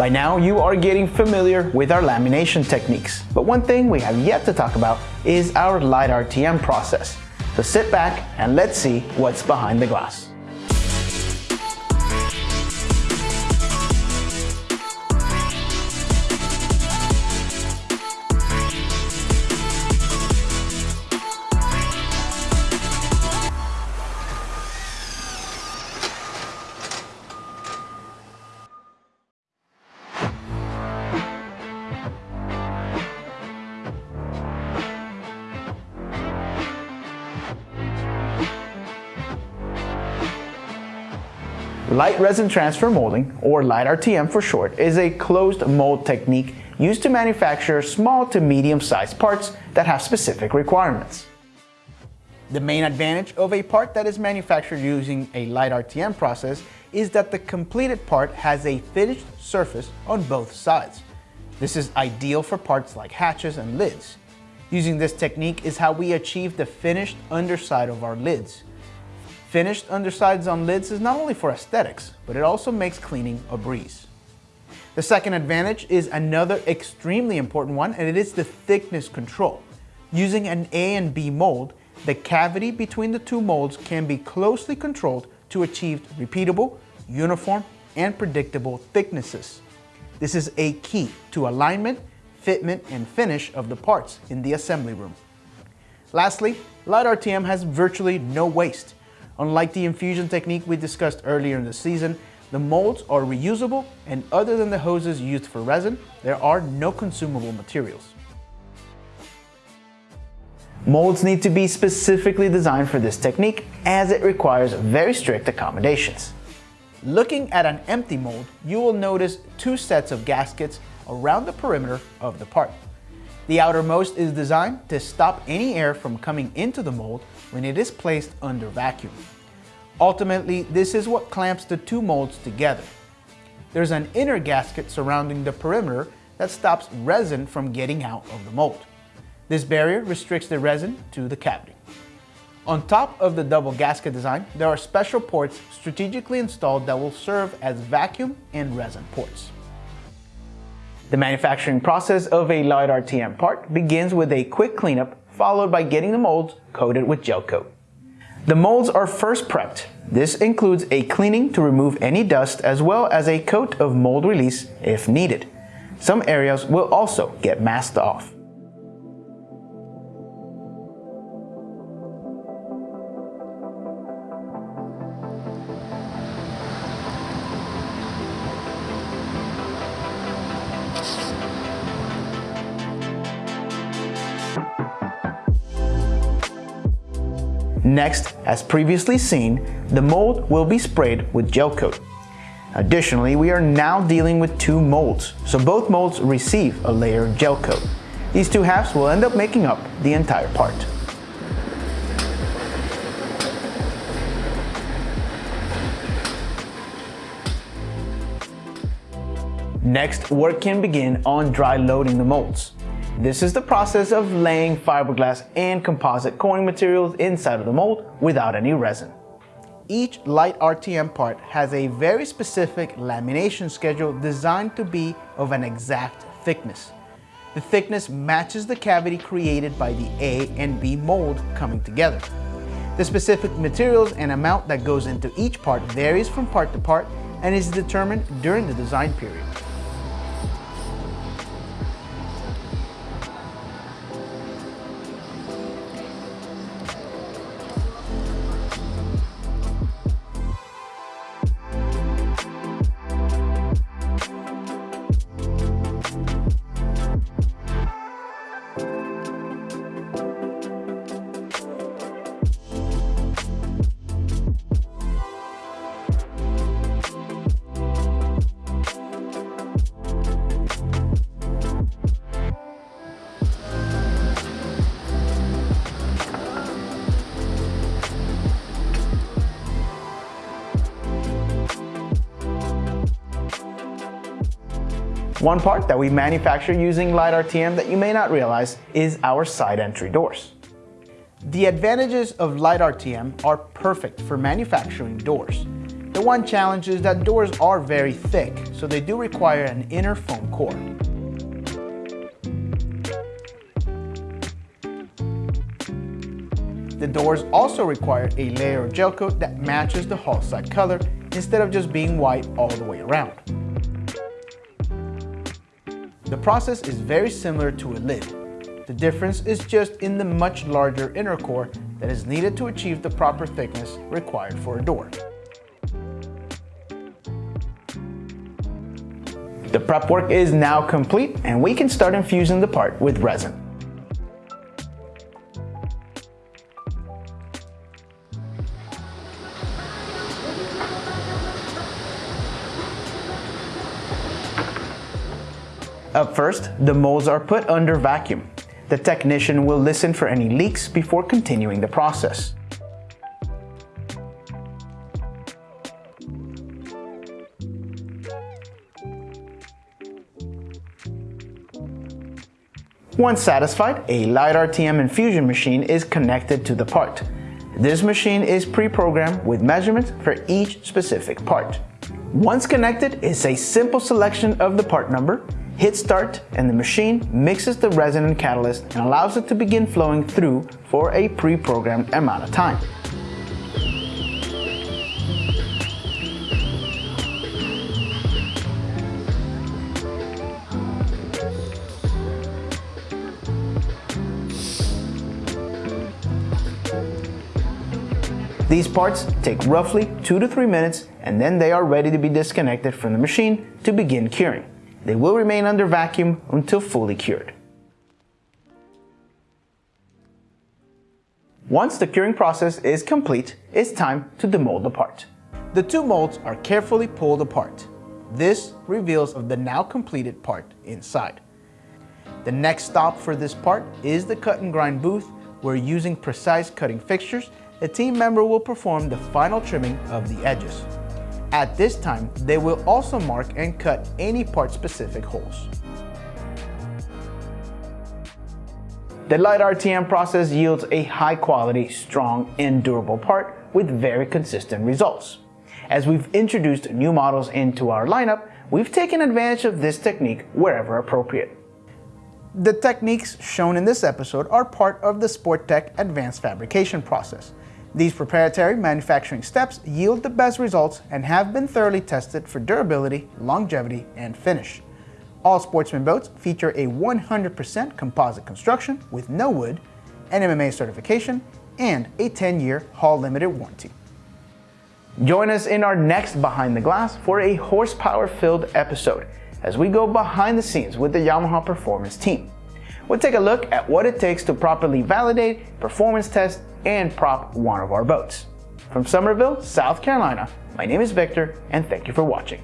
By now, you are getting familiar with our lamination techniques, but one thing we have yet to talk about is our light RTM process. So sit back and let's see what's behind the glass. Light resin transfer molding, or light RTM for short, is a closed mold technique used to manufacture small to medium sized parts that have specific requirements. The main advantage of a part that is manufactured using a light RTM process is that the completed part has a finished surface on both sides. This is ideal for parts like hatches and lids. Using this technique is how we achieve the finished underside of our lids. Finished undersides on lids is not only for aesthetics, but it also makes cleaning a breeze. The second advantage is another extremely important one, and it is the thickness control. Using an A and B mold, the cavity between the two molds can be closely controlled to achieve repeatable, uniform, and predictable thicknesses. This is a key to alignment, fitment, and finish of the parts in the assembly room. Lastly, Light RTM has virtually no waste. Unlike the infusion technique we discussed earlier in the season, the molds are reusable and other than the hoses used for resin, there are no consumable materials. Molds need to be specifically designed for this technique as it requires very strict accommodations. Looking at an empty mold, you will notice two sets of gaskets around the perimeter of the part. The outermost is designed to stop any air from coming into the mold when it is placed under vacuum. Ultimately, this is what clamps the two molds together. There's an inner gasket surrounding the perimeter that stops resin from getting out of the mold. This barrier restricts the resin to the cavity. On top of the double gasket design, there are special ports strategically installed that will serve as vacuum and resin ports. The manufacturing process of a light RTM part begins with a quick cleanup followed by getting the molds coated with gel coat. The molds are first prepped. This includes a cleaning to remove any dust as well as a coat of mold release if needed. Some areas will also get masked off. Next, as previously seen, the mold will be sprayed with gel coat. Additionally, we are now dealing with two molds, so both molds receive a layer of gel coat. These two halves will end up making up the entire part. Next, work can begin on dry loading the molds. This is the process of laying fiberglass and composite coring materials inside of the mold without any resin. Each light RTM part has a very specific lamination schedule designed to be of an exact thickness. The thickness matches the cavity created by the A and B mold coming together. The specific materials and amount that goes into each part varies from part to part and is determined during the design period. One part that we manufacture using Light RTM that you may not realize is our side entry doors. The advantages of Light RTM are perfect for manufacturing doors. The one challenge is that doors are very thick, so they do require an inner foam core. The doors also require a layer of gel coat that matches the hull side color instead of just being white all the way around. The process is very similar to a lid. The difference is just in the much larger inner core that is needed to achieve the proper thickness required for a door. The prep work is now complete and we can start infusing the part with resin. Up first, the molds are put under vacuum. The technician will listen for any leaks before continuing the process. Once satisfied, a Light RTM infusion machine is connected to the part. This machine is pre-programmed with measurements for each specific part. Once connected, it's a simple selection of the part number, hit start and the machine mixes the resin and catalyst and allows it to begin flowing through for a pre-programmed amount of time. These parts take roughly 2 to 3 minutes and then they are ready to be disconnected from the machine to begin curing. They will remain under vacuum until fully cured. Once the curing process is complete, it's time to demold the part. The two molds are carefully pulled apart. This reveals the now completed part inside. The next stop for this part is the cut and grind booth where using precise cutting fixtures, a team member will perform the final trimming of the edges. At this time, they will also mark and cut any part-specific holes. The Light RTM process yields a high-quality, strong, and durable part with very consistent results. As we've introduced new models into our lineup, we've taken advantage of this technique wherever appropriate. The techniques shown in this episode are part of the Sportech advanced fabrication process. These proprietary manufacturing steps yield the best results and have been thoroughly tested for durability, longevity, and finish. All Sportsman boats feature a 100% composite construction with no wood, NMMA certification, and a 10-year hull limited warranty. Join us in our next Behind the Glass for a horsepower-filled episode as we go behind the scenes with the Yamaha Performance team. We'll take a look at what it takes to properly validate, performance test, and prop one of our boats. From Summerville, South Carolina, my name is Victor, and thank you for watching.